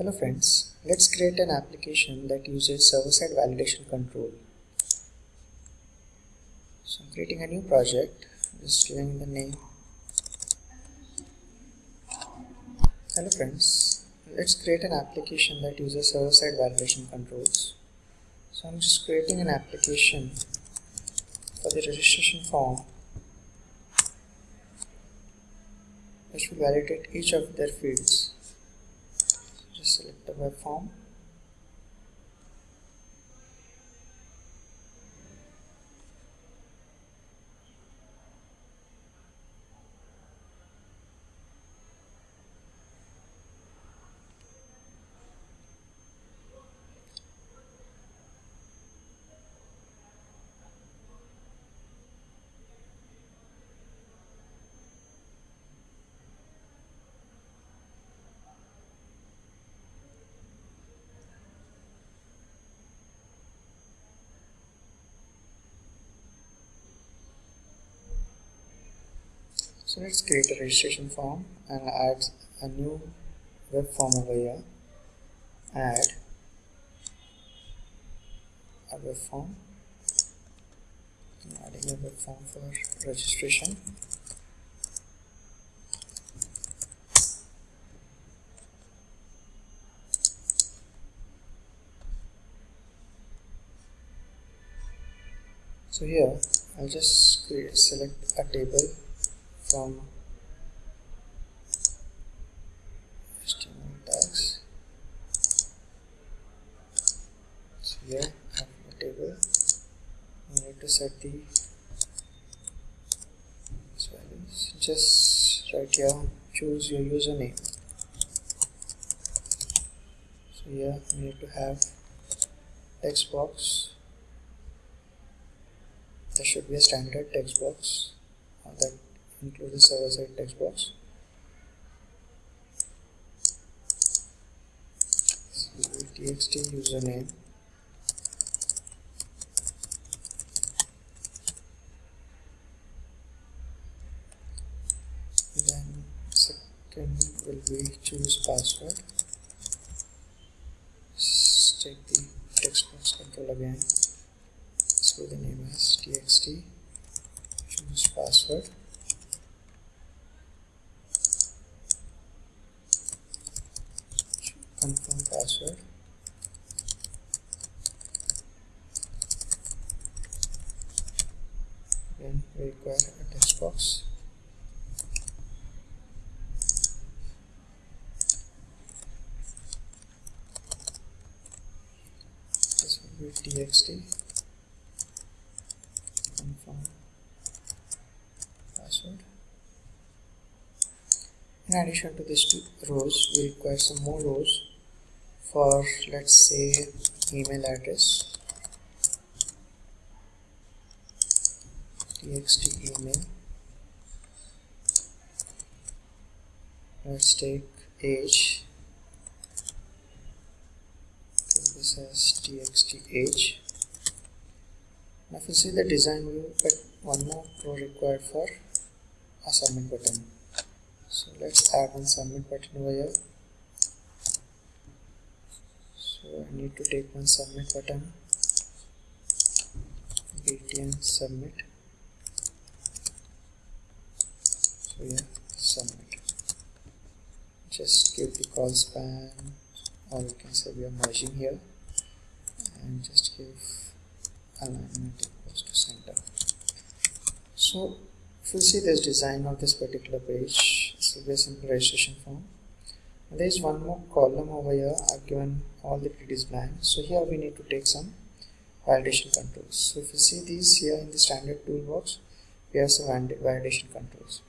Hello friends, let's create an application that uses server-side validation control. So I'm creating a new project, just giving the name. Hello friends, let's create an application that uses server-side validation controls. So I'm just creating an application for the registration form which will validate each of their fields select the web form So let's create a registration form and add a new web form over here. Add a web form. I'm adding a web form for registration. So here I'll just create, select a table from HTML tags. So here I have a table. We need to set the values. Just right here, choose your username. So here we need to have text box. There should be a standard text box that include the server side text box. Txt username. Then second will be choose password. Take the text box control again. So the name is txt choose password confirm password then require a text box. This will be txt confirm password. In addition to these two rows we require some more rows for let's say email address. Txt email. Let's take age this as txt age now if you see the design view but one more row required for a submit button. So let's add one submit button over here so I need to take one submit button. Btn submit. So yeah submit. Just give the colspan. Or you can say we are merging here. And just give alignment equals to center. So if you see this design of this particular page this will be a simple registration form there is one more column over here. I've given all the previous blank. So here we need to take some validation controls. So if you see these here in the standard toolbox we have some validation controls.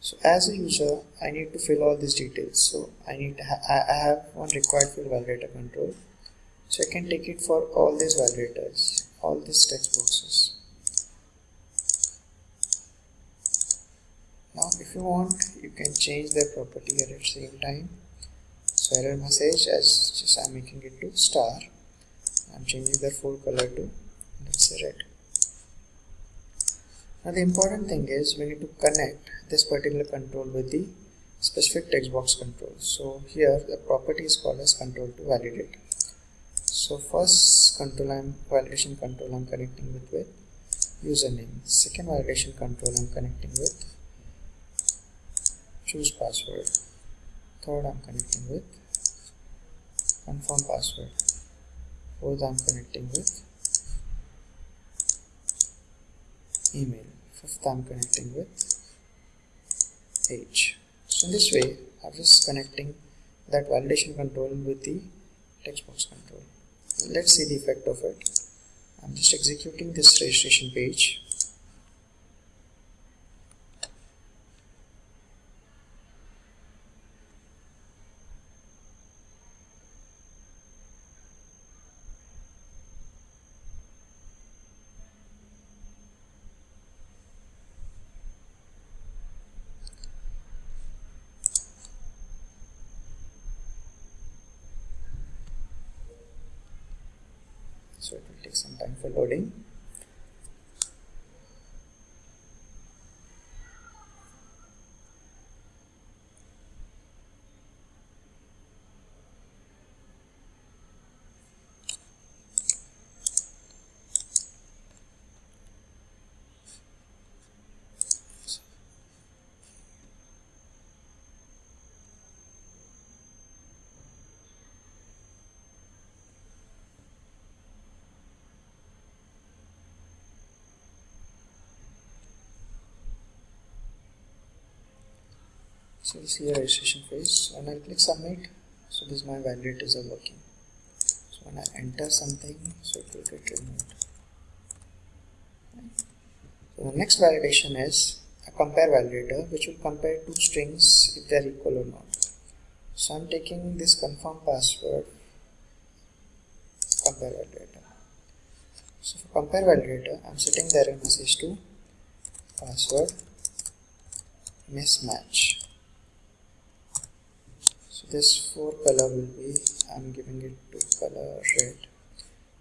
So as a user I need to fill all these details. So I need to ha I have one required field validator control. So I can take it for all these validators all these text boxes now if you want you can change the property at the same time. So error message as just I'm making it to star. I'm changing the full color to let's say red. Now the important thing is we need to connect this particular control with the specific text box control. So here the property is called as control to validate. So first control I'm validation control I'm connecting with with username. Second validation control I'm connecting with choose password. Third I'm connecting with. Confirm password. Fourth I'm connecting with. Email. Fifth I'm connecting with. Age so in this way I'm just connecting that validation control with the text box control. Let's see the effect of it. I'm just executing this registration page so it will take some time for loading so you see a registration phase. When I'll click submit so this my validators are working. So when I enter something so it will get removed. So the next validation is a compare validator which will compare two strings if they are equal or not. So I'm taking this confirm password compare validator. So for compare validator I'm setting the error message to password mismatch this fore color will be I'm giving it to color red.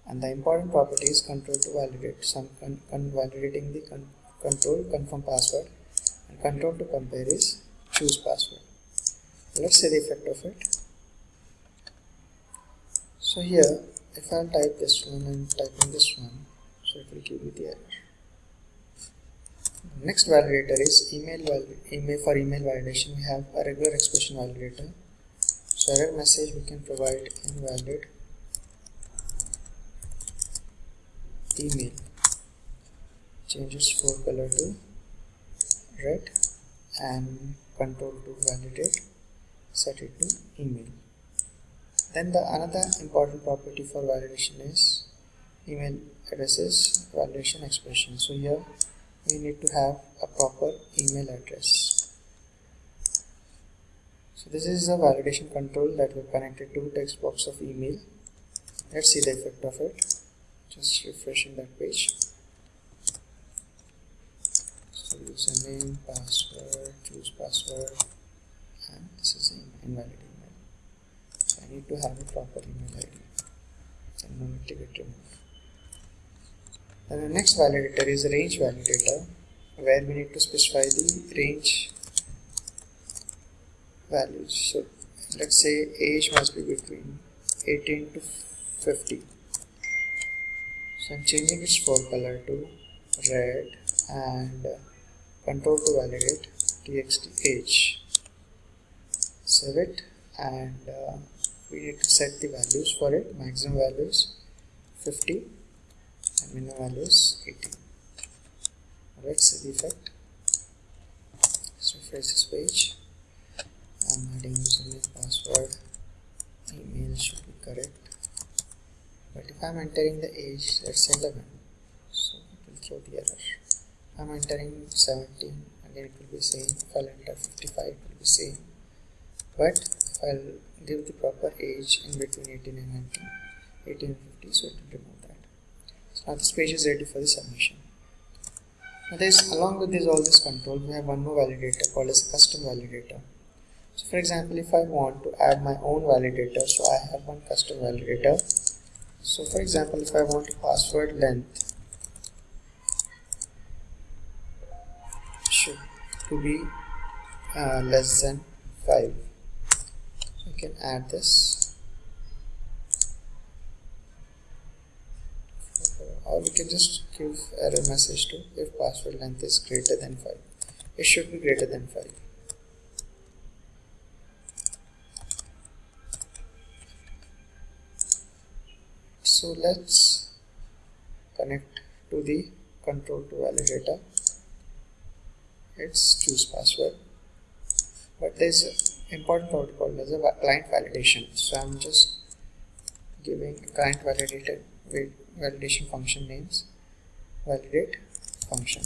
And the important property is control to validate some con, con validating the con control confirm password. And control to compare is choose password. Let's see the effect of it. So here if I'll type this one and type in this one so it will give me the error. Next validator is email email for email validation we have a regular expression validator so error message we can provide invalid email. Changes fore color to red and control to validate set it to email. Then the another important property for validation is email addresses validation expression. So here we need to have a proper email address so this is the validation control that we connected to text box of email. Let's see the effect of it. Just refreshing that page. So username, password, choose password, and this is an invalid email. So I need to have a proper email ID. And no need to get removed. Then the next validator is range validator where we need to specify the range values. So let's say age must be between 18 to 50 so I'm changing its fore color to red and control to validate txt age. Save it and uh, we need to set the values for it. Maximum values 50 and minimum values 18 let's see the effect. So refresh this page I'm adding username password. Email should be correct. But if I'm entering the age let's say 11 so it will throw the error. If I'm entering 17 again it will be same. If I'll enter 55 it will be same. But if I'll give the proper age in between 18 and 19 18 and 50 so it will remove that. So now this page is ready for the submission. Now this along with this all this control we have one more validator called as custom validator so for example if I want to add my own validator so I have one custom validator. So for example if I want password length should to be uh, less than 5 so you can add this. Or we can just give error message to if password length is greater than 5 it should be greater than 5 so let's connect to the control to validator it's choose password. But there's an important protocol there's a client validation. So I'm just giving client validated validation function names validate function.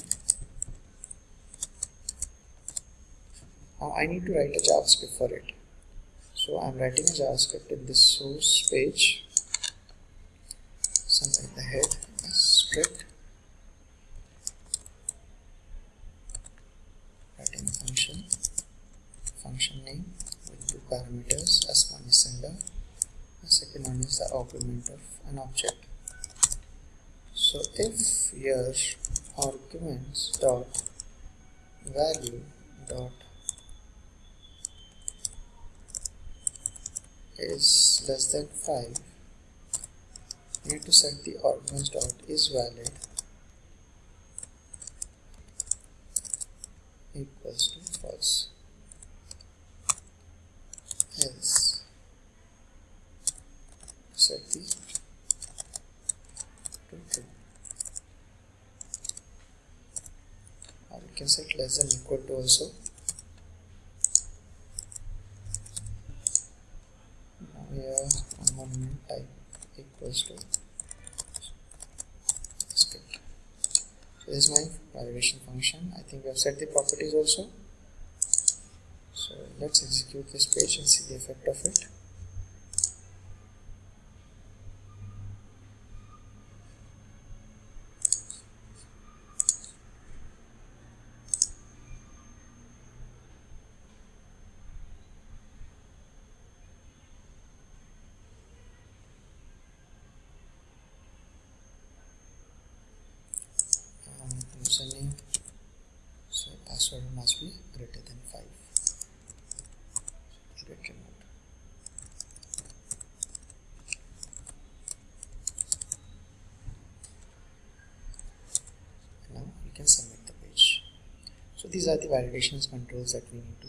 Now I need to write a JavaScript for it. So I'm writing a JavaScript in this source page somewhere in the head. Script. Writing function. Function name. With two parameters. As one is sender. The second one is the argument of an object. So if your arguments dot value dot is less than 5 you need to set the arguments dot is valid equals to false. Else set the to true or we can set less than equal to also now here one type equals to script so this is my validation function I think we have set the properties also. So let's execute this page and see the effect of it. Um, Username so password must be greater than 5 get removed now we can submit the page. So these are the validations controls that we need to